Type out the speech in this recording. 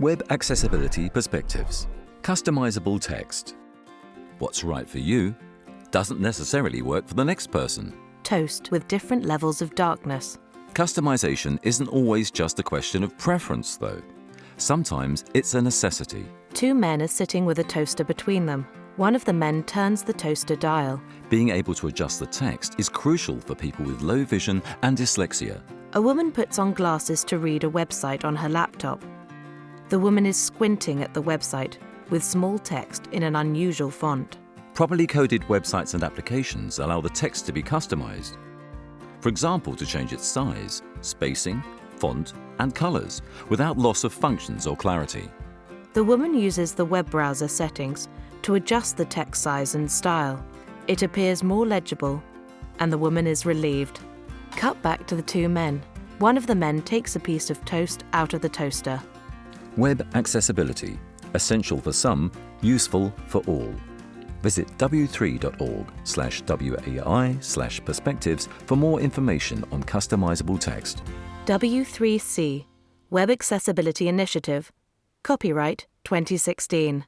Web Accessibility Perspectives. Customizable text. What's right for you doesn't necessarily work for the next person. Toast with different levels of darkness. Customization isn't always just a question of preference, though. Sometimes it's a necessity. Two men are sitting with a toaster between them. One of the men turns the toaster dial. Being able to adjust the text is crucial for people with low vision and dyslexia. A woman puts on glasses to read a website on her laptop. The woman is squinting at the website with small text in an unusual font. Properly coded websites and applications allow the text to be customized. For example, to change its size, spacing, font, and colors without loss of functions or clarity. The woman uses the web browser settings to adjust the text size and style. It appears more legible, and the woman is relieved. Cut back to the two men. One of the men takes a piece of toast out of the toaster. Web accessibility, essential for some, useful for all. Visit w3.org slash WAI slash perspectives for more information on customizable text. W3C, Web Accessibility Initiative, copyright 2016.